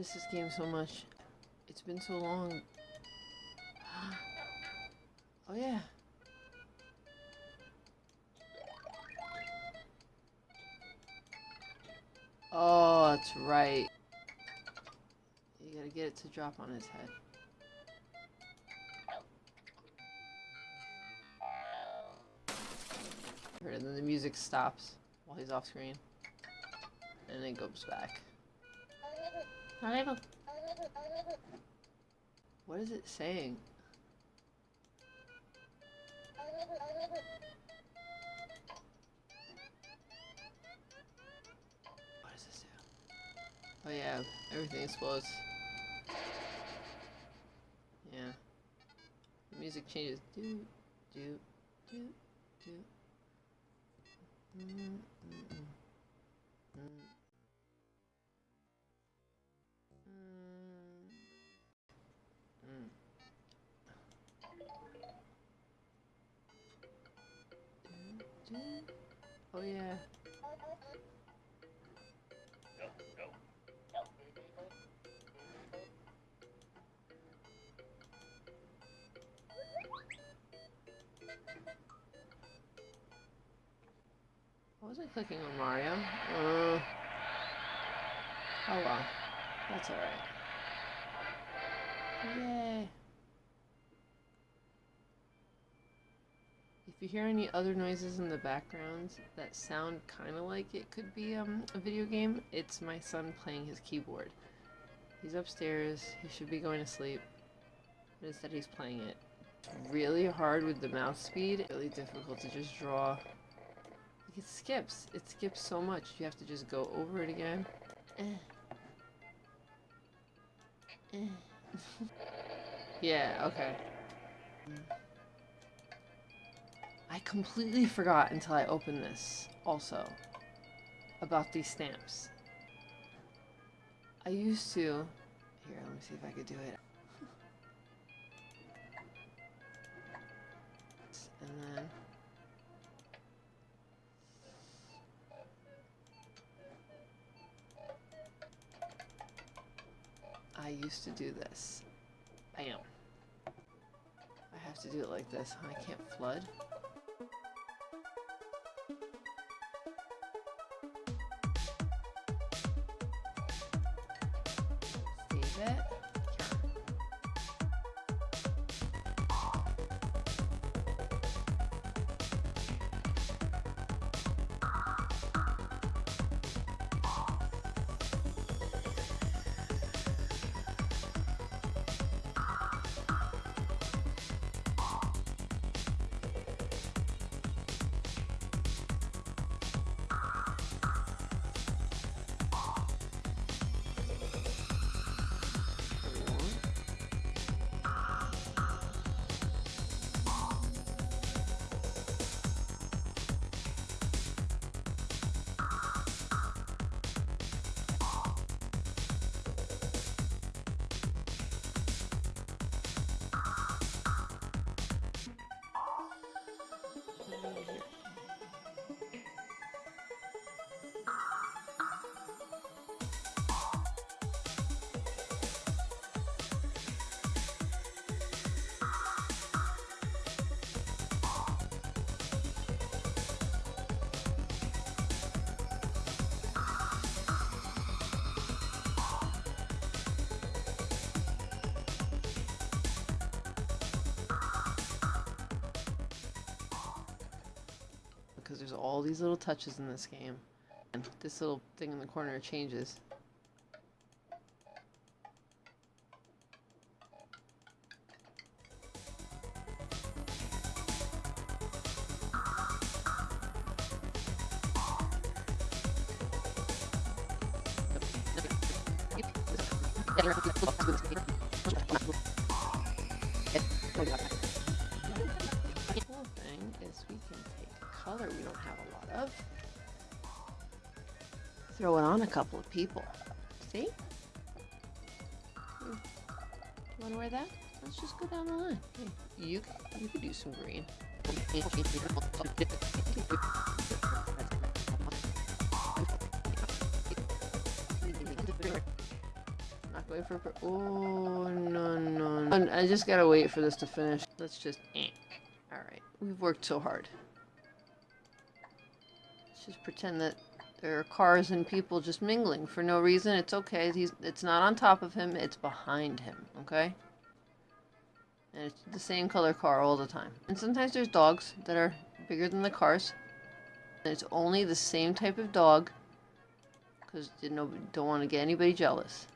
miss this game so much. It's been so long. oh yeah. Oh, that's right. You gotta get it to drop on his head. And then the music stops while he's off screen. And it goes back. What is it saying? What does this do? Oh yeah, everything explodes. Yeah. The music changes. Do, do, do, do. Mm, mm, mm. Mm. Mm. I wasn't clicking on Mario. Uh, oh well. That's alright. Yay. If you hear any other noises in the background that sound kind of like it could be um, a video game, it's my son playing his keyboard. He's upstairs, he should be going to sleep, but instead he's playing it. It's really hard with the mouse speed, really difficult to just draw. It skips, it skips so much, you have to just go over it again. Yeah, okay. I completely forgot until I opened this, also, about these stamps. I used to... Here, let me see if I could do it. And then... used to do this. Bam. I have to do it like this. I can't flood. There's all these little touches in this game. And this little thing in the corner changes. Throw it on a couple of people. See? Hmm. You want to wear that? Let's just go down the line. You, you could do some green. Not going for. Oh no no! no. I just gotta wait for this to finish. Let's just. Eh. All right, we've worked so hard. Let's just pretend that there are cars and people just mingling for no reason. It's okay. He's. It's not on top of him. It's behind him. Okay. And it's the same color car all the time. And sometimes there's dogs that are bigger than the cars. And it's only the same type of dog. Because you know, don't want to get anybody jealous.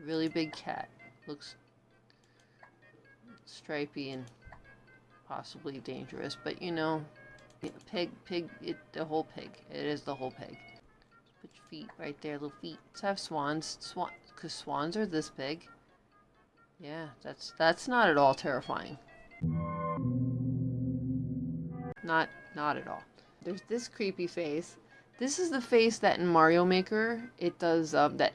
Really big cat. Looks stripy and possibly dangerous. But you know, pig, pig, it, the whole pig. It is the whole pig. Put your feet right there, little feet. Let's have swans. Swan, because swans are this big. Yeah, that's that's not at all terrifying. Not not at all. There's this creepy face. This is the face that in Mario Maker it does um, that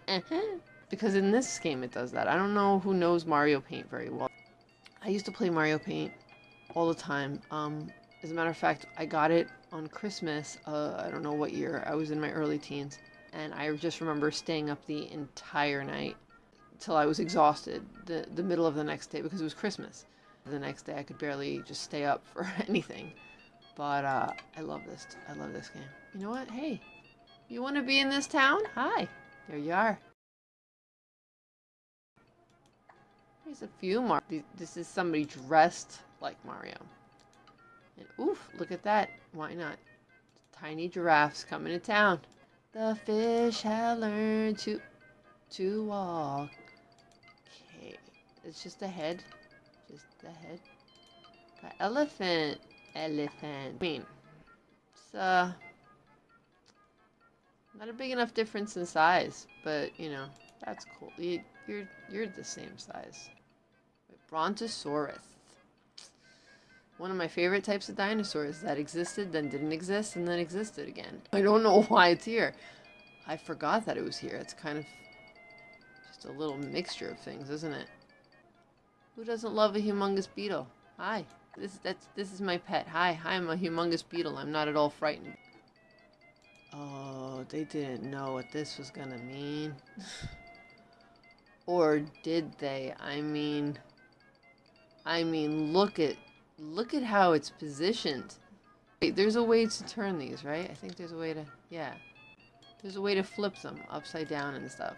because in this game it does that. I don't know who knows Mario Paint very well. I used to play Mario Paint all the time. Um, as a matter of fact, I got it on Christmas. Uh, I don't know what year. I was in my early teens, and I just remember staying up the entire night till I was exhausted the, the middle of the next day because it was Christmas. The next day I could barely just stay up for anything. But uh, I love this. I love this game. You know what? Hey, you want to be in this town? Hi. There you are. There's a few more. This is somebody dressed like Mario. And oof, look at that. Why not? Tiny giraffes coming to town. The fish have learned to to walk. Okay, it's just a head. Just a head. Got elephant. Elephant. I mean, it's uh, not a big enough difference in size, but you know, that's cool. You, you're you're the same size. Brontosaurus. One of my favorite types of dinosaurs that existed, then didn't exist, and then existed again. I don't know why it's here. I forgot that it was here. It's kind of just a little mixture of things, isn't it? Who doesn't love a humongous beetle? Hi. This that's this is my pet. Hi, hi, I'm a humongous beetle. I'm not at all frightened. Oh, they didn't know what this was gonna mean. or did they? I mean I mean look at look at how it's positioned. Wait, there's a way to turn these, right? I think there's a way to yeah. There's a way to flip them upside down and stuff.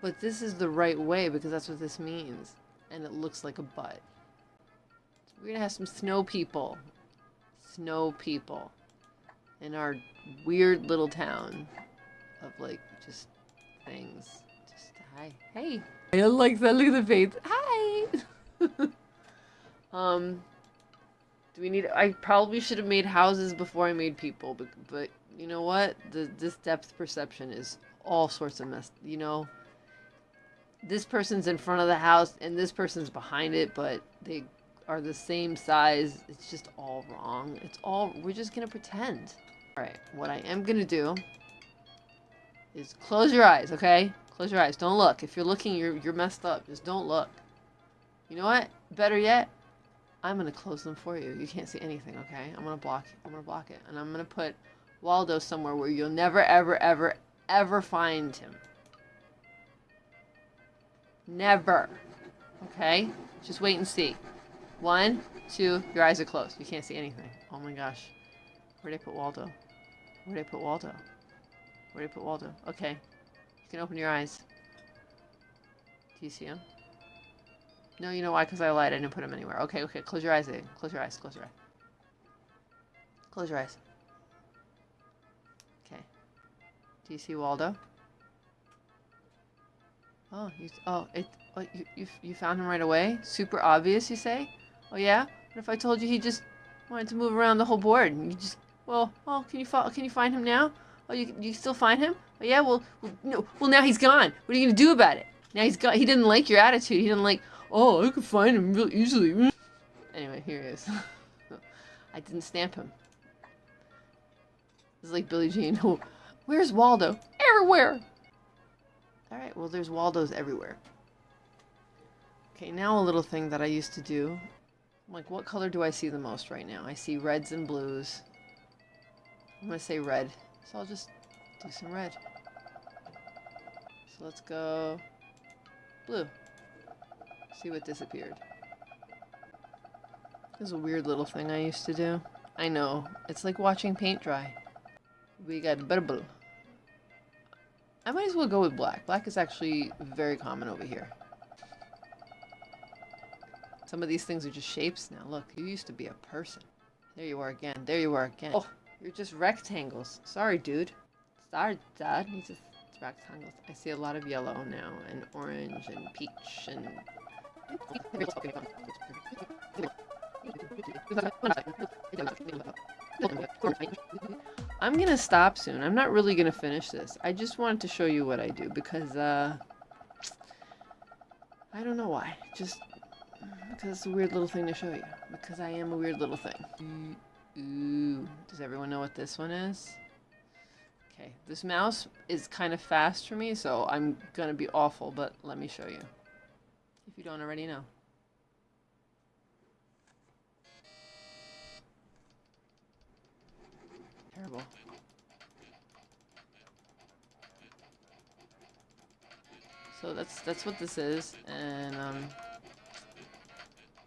But this is the right way because that's what this means. And it looks like a butt. we're gonna have some snow people. Snow people. In our weird little town. Of like, just things. Just, hi. Hey. I like that. Look at the face. Hi! Um... Do we need... I probably should have made houses before I made people, but, but you know what? The, this depth perception is all sorts of mess. You know, this person's in front of the house and this person's behind it, but they are the same size. It's just all wrong. It's all, we're just gonna pretend. All right, what I am gonna do is close your eyes, okay? Close your eyes. Don't look. If you're looking, you're, you're messed up. Just don't look. You know what? Better yet, I'm gonna close them for you. You can't see anything, okay? I'm gonna block. I'm gonna block it, and I'm gonna put Waldo somewhere where you'll never, ever, ever, ever find him. Never. Okay? Just wait and see. One, two, your eyes are closed. You can't see anything. Oh my gosh. Where'd I put Waldo? Where'd I put Waldo? Where'd I put Waldo? Okay. You can open your eyes. Do you see him? No, you know why? Because I lied. I didn't put him anywhere. Okay, okay. Close your eyes. Close your eyes. Close your eyes. Close your eyes. Okay. Do you see Waldo? Oh, you, oh, it, oh, you, you, you found him right away? Super obvious, you say? Oh yeah? What if I told you he just wanted to move around the whole board and you just, well, oh, can you, can you find him now? Oh, you, you still find him? Oh yeah, well, well, no, well now he's gone. What are you gonna do about it? Now he's gone. He didn't like your attitude. He didn't like, oh, I could find him real easily. Anyway, here he is. I didn't stamp him. It's like Billie Jean. Oh, where's Waldo? Everywhere! Alright, well there's Waldos everywhere. Okay, now a little thing that I used to do. like, what color do I see the most right now? I see reds and blues. I'm gonna say red. So I'll just do some red. So let's go blue. See what disappeared. This is a weird little thing I used to do. I know. It's like watching paint dry. We got purple. I might as well go with black. Black is actually very common over here. Some of these things are just shapes now. Look, you used to be a person. There you are again. There you are again. Oh, you're just rectangles. Sorry, dude. Sorry, Dad. He's just rectangles. I see a lot of yellow now, and orange, and peach, and... I'm gonna stop soon. I'm not really gonna finish this. I just wanted to show you what I do because, uh... I don't know why. Just because it's a weird little thing to show you. Because I am a weird little thing. Ooh. Does everyone know what this one is? Okay, this mouse is kind of fast for me, so I'm gonna be awful, but let me show you. If you don't already know. Terrible. So that's that's what this is, and um,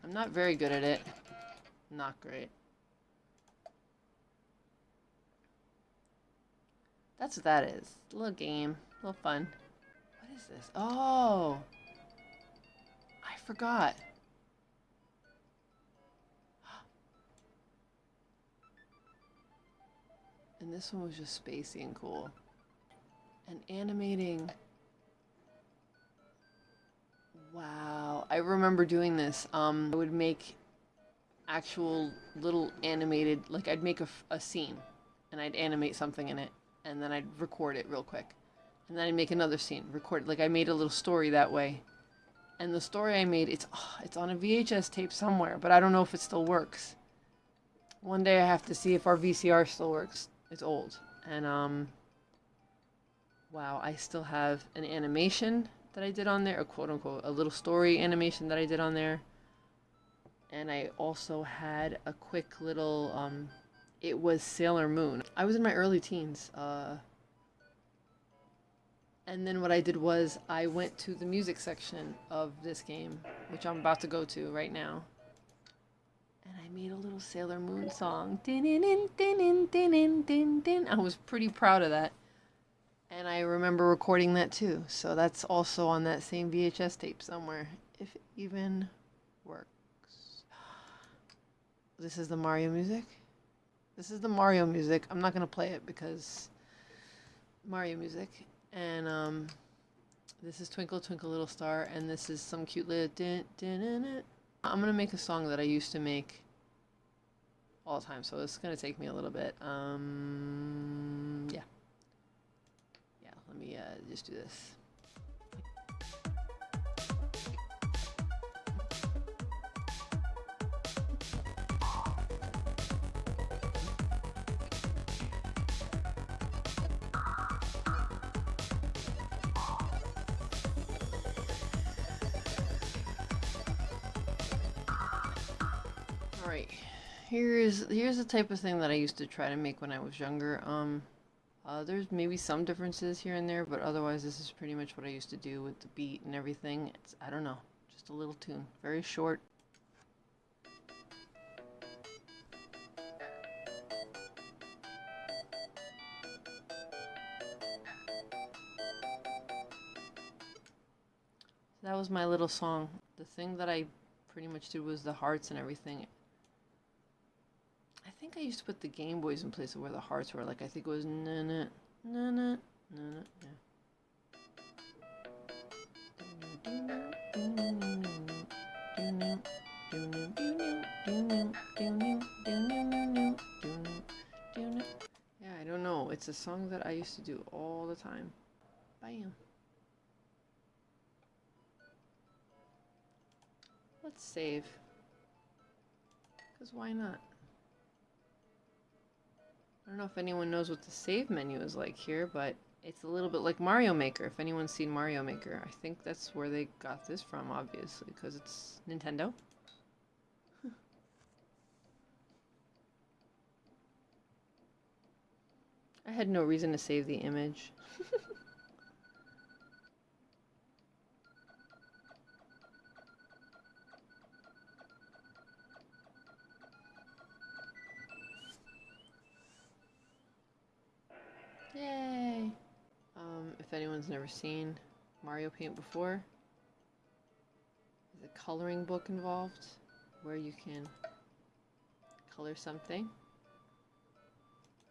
I'm not very good at it. Not great. That's what that is. A little game. A little fun. What is this? Oh! Forgot. And this one was just spacey and cool. And animating. Wow. I remember doing this. Um, I would make actual little animated, like I'd make a, a scene and I'd animate something in it and then I'd record it real quick. And then I'd make another scene, record it. Like I made a little story that way. And the story I made, it's oh, it's on a VHS tape somewhere, but I don't know if it still works. One day I have to see if our VCR still works. It's old. And um wow, I still have an animation that I did on there, a quote unquote, a little story animation that I did on there. And I also had a quick little um it was Sailor Moon. I was in my early teens. Uh, and then what I did was I went to the music section of this game, which I'm about to go to right now. And I made a little Sailor Moon song. I was pretty proud of that. And I remember recording that too. So that's also on that same VHS tape somewhere, if it even works. This is the Mario music. This is the Mario music. I'm not going to play it because Mario music. And um, this is Twinkle Twinkle Little Star. And this is some cute little... Din, din, din, din. I'm to make a song that I used to make all the time. So it's to take me a little bit. Um, yeah. Yeah, let me uh, just do this. Alright, here's here's the type of thing that I used to try to make when I was younger. Um, uh, there's maybe some differences here and there, but otherwise this is pretty much what I used to do with the beat and everything. It's, I don't know, just a little tune. Very short. That was my little song. The thing that I pretty much did was the hearts and everything. I think I used to put the Game Boys in place of where the hearts were. Like, I think it was na na na na na yeah. Yeah, I don't know. It's a song that I used to do all the time. Bam. Let's save. Because why not? I don't know if anyone knows what the save menu is like here, but it's a little bit like Mario Maker. If anyone's seen Mario Maker, I think that's where they got this from, obviously, because it's Nintendo. I had no reason to save the image. Yay! Um, if anyone's never seen Mario Paint before, there's a coloring book involved where you can color something.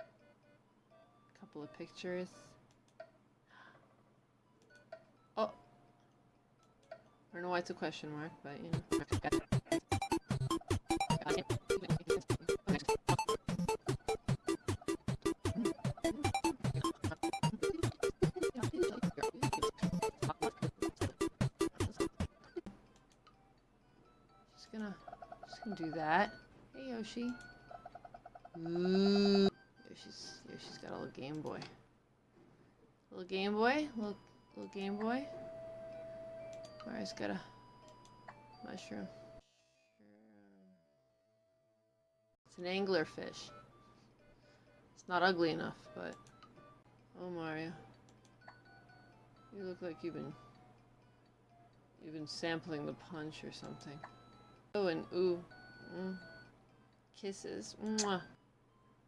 A couple of pictures. Oh! I don't know why it's a question mark, but you know. Gonna do that. Hey Yoshi. Ooh. Yoshi's, Yoshi's got a little Game Boy. Little Game Boy, little, little Game Boy. Mario's got a mushroom. It's an anglerfish. It's not ugly enough, but oh Mario, you look like you've been you've been sampling the punch or something. Oh, and ooh, mm, kisses. Mwah.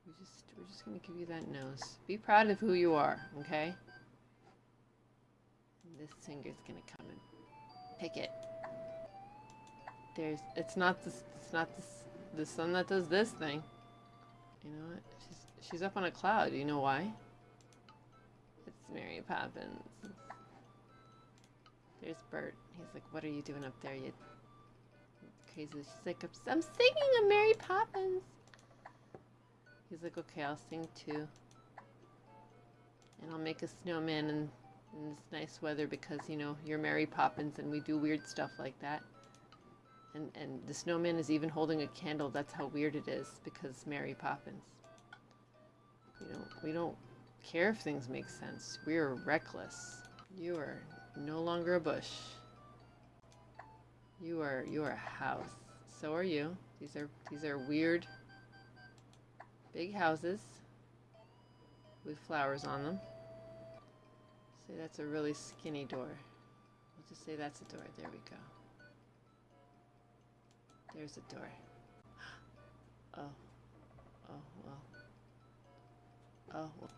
We just we're just gonna give you that nose. Be proud of who you are, okay? This finger's gonna come and pick it. There's it's not this it's not this the sun that does this thing. You know what? She's she's up on a cloud. You know why? It's Mary Poppins. There's Bert. He's like, "What are you doing up there, you crazy?" She's like, "I'm singing a Mary Poppins." He's like, "Okay, I'll sing too." And I'll make a snowman in, in this nice weather because you know you're Mary Poppins and we do weird stuff like that. And and the snowman is even holding a candle. That's how weird it is because Mary Poppins. We don't we don't care if things make sense. We are reckless. You are no longer a bush. You are you are a house. So are you. These are these are weird big houses with flowers on them. Say that's a really skinny door. We'll just say that's a door. There we go. There's a door. Oh. Oh, well. Oh, well.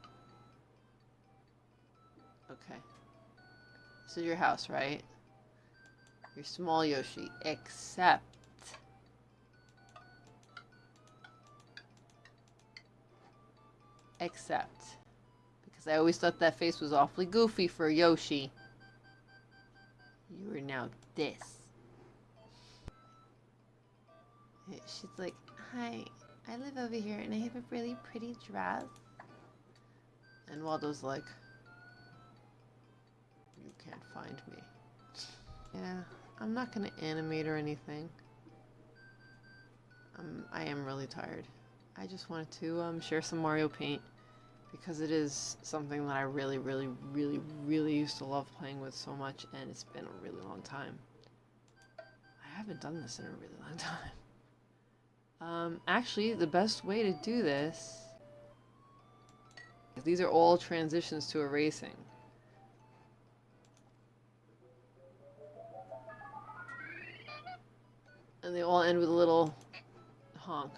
Okay. This is your house, right? Your small Yoshi. Except... Except... Because I always thought that face was awfully goofy for Yoshi. You are now this. She's like, hi, I live over here and I have a really pretty dress. And Waldo's like, you can't find me. Yeah, I'm not gonna animate or anything. Um, I am really tired. I just wanted to um, share some Mario Paint because it is something that I really, really, really, really used to love playing with so much and it's been a really long time. I haven't done this in a really long time. Um, actually, the best way to do this... These are all transitions to erasing. And they all end with a little honk.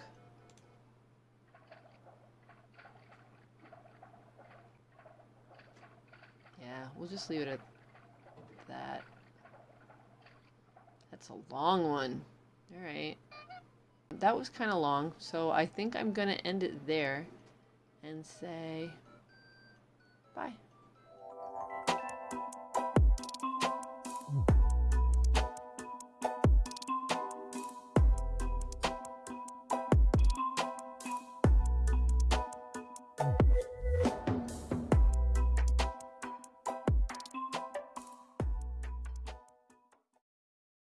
Yeah, we'll just leave it at that. That's a long one. Alright. That was kind of long, so I think I'm going to end it there and say bye.